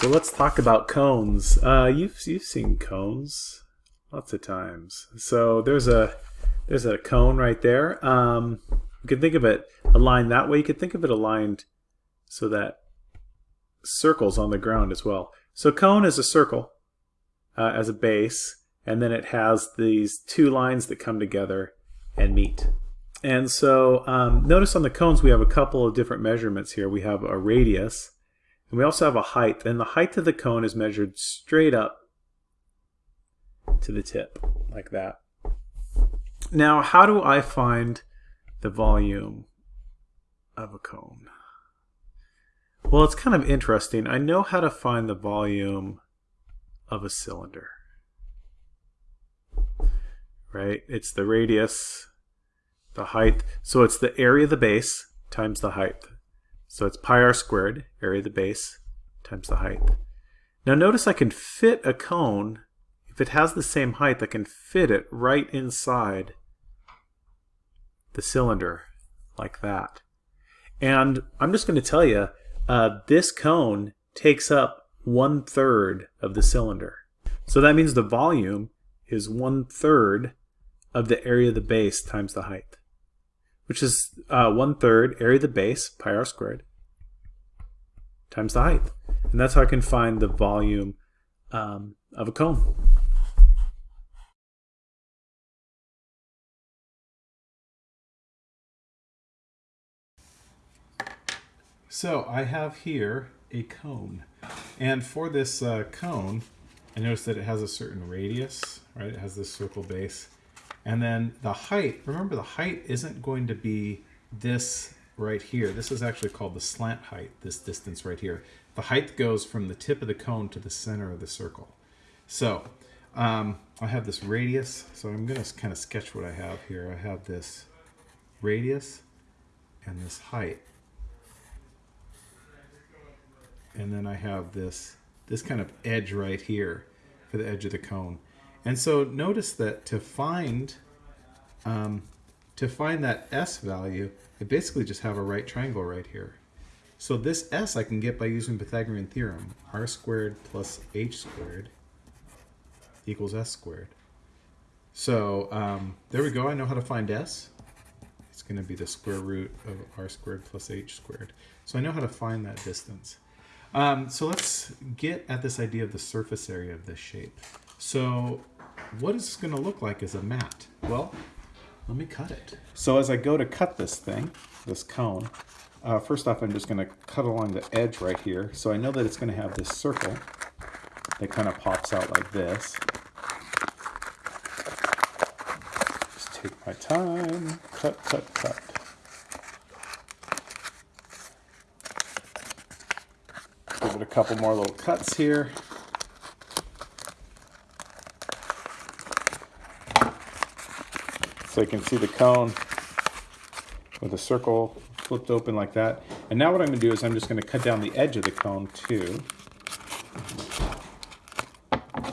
So let's talk about cones. Uh, you've you've seen cones lots of times. So there's a there's a cone right there. Um, you can think of it aligned that way. You could think of it aligned so that circles on the ground as well. So cone is a circle uh, as a base, and then it has these two lines that come together and meet. And so um, notice on the cones we have a couple of different measurements here. We have a radius, and we also have a height. And the height of the cone is measured straight up to the tip, like that. Now, how do I find the volume of a cone? Well, it's kind of interesting. I know how to find the volume of a cylinder. Right? It's the radius, the height. So it's the area of the base times the height. So it's pi r squared, area of the base, times the height. Now notice I can fit a cone, if it has the same height, I can fit it right inside the cylinder, like that. And I'm just going to tell you, uh, this cone takes up one third of the cylinder. So that means the volume is one third of the area of the base times the height, which is uh, one third area of the base, pi r squared, times the height. And that's how I can find the volume um, of a cone. So I have here a cone. And for this uh, cone, I notice that it has a certain radius, right? It has this circle base. And then the height, remember the height isn't going to be this right here. This is actually called the slant height, this distance right here. The height goes from the tip of the cone to the center of the circle. So um, I have this radius. So I'm going to kind of sketch what I have here. I have this radius and this height and then I have this this kind of edge right here for the edge of the cone. And so notice that to find um, to find that s value, I basically just have a right triangle right here. So this s I can get by using Pythagorean theorem. r squared plus h squared equals s squared. So um, there we go. I know how to find s. It's going to be the square root of r squared plus h squared. So I know how to find that distance. Um, so let's get at this idea of the surface area of this shape. So what is this going to look like as a mat? Well, let me cut it. So as I go to cut this thing, this cone, uh, first off I'm just going to cut along the edge right here. So I know that it's going to have this circle that kind of pops out like this. Just take my time, cut, cut, cut. Give it a couple more little cuts here. So you can see the cone with a circle flipped open like that. And now what I'm going to do is I'm just going to cut down the edge of the cone too.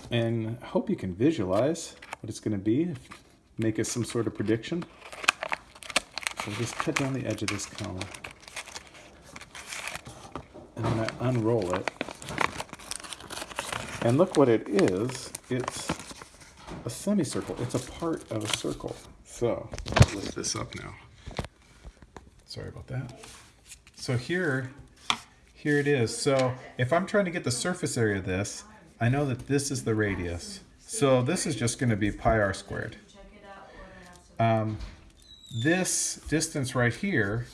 And I hope you can visualize what it's going to be, make us some sort of prediction. So just cut down the edge of this cone and then I unroll it. And look what it is. It's a semicircle. It's a part of a circle. So, lift this up now. Sorry about that. So here, here it is. So if I'm trying to get the surface area of this, I know that this is the radius. So this is just going to be pi r squared. Um, this distance right here,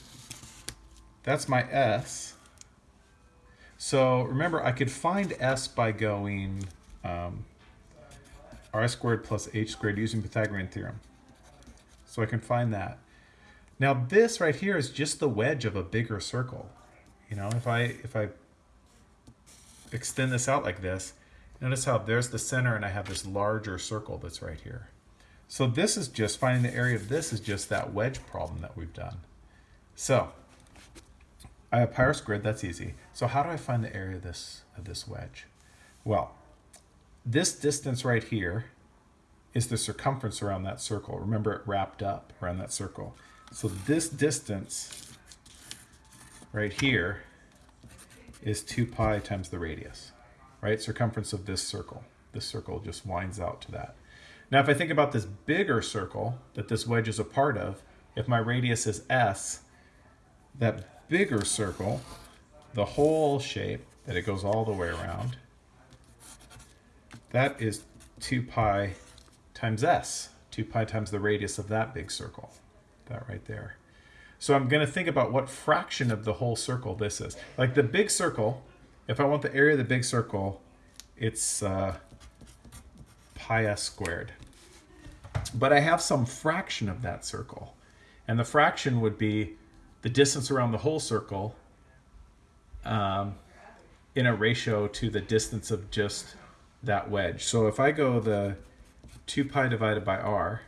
that's my s. So remember, I could find s by going um, r squared plus h squared using Pythagorean theorem. So I can find that. Now this right here is just the wedge of a bigger circle. You know, if I if I extend this out like this, notice how there's the center and I have this larger circle that's right here. So this is just finding the area of this is just that wedge problem that we've done. So I have pi squared, that's easy. So how do I find the area of this, of this wedge? Well, this distance right here is the circumference around that circle. Remember it wrapped up around that circle. So this distance right here is 2 pi times the radius. right? Circumference of this circle. This circle just winds out to that. Now, if I think about this bigger circle that this wedge is a part of, if my radius is S, that bigger circle, the whole shape, that it goes all the way around, that is 2 pi times S. 2 pi times the radius of that big circle, that right there. So I'm going to think about what fraction of the whole circle this is. Like the big circle, if I want the area of the big circle, it's uh, pi s squared. But I have some fraction of that circle. And the fraction would be the distance around the whole circle um, in a ratio to the distance of just that wedge. So if I go the 2 pi divided by r,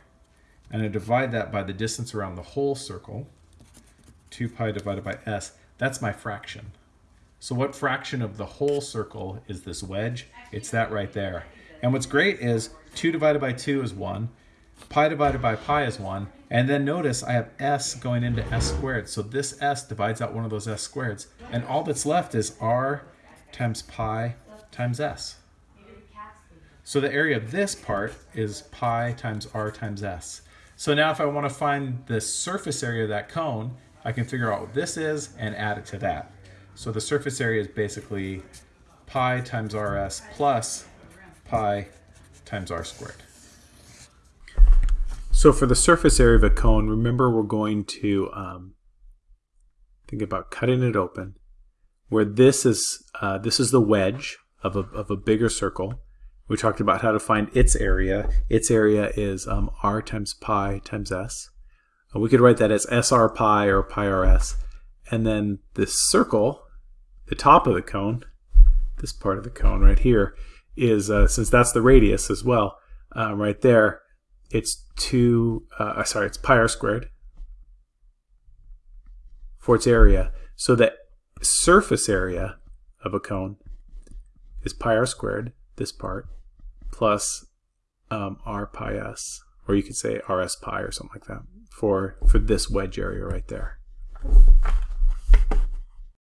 and I divide that by the distance around the whole circle, 2 pi divided by s, that's my fraction. So what fraction of the whole circle is this wedge? It's that right there. And what's great is 2 divided by 2 is 1, pi divided by pi is 1, and then notice I have s going into s squared. So this s divides out one of those s squareds, and all that's left is r times pi times s. So the area of this part is pi times r times s. So now if I want to find the surface area of that cone, I can figure out what this is and add it to that. So the surface area is basically pi times rs plus pi times r squared. So for the surface area of a cone, remember we're going to um, think about cutting it open, where this is uh, this is the wedge of a, of a bigger circle. We talked about how to find its area. Its area is um, r times pi times s. Uh, we could write that as sr pi or pi rs. And then this circle, the top of the cone, this part of the cone right here, is, uh, since that's the radius as well, uh, right there, it's 2, uh, sorry, it's pi r squared for its area. So the surface area of a cone is pi r squared, this part, plus um, r pi s, or you could say rs pi or something like that for, for this wedge area right there.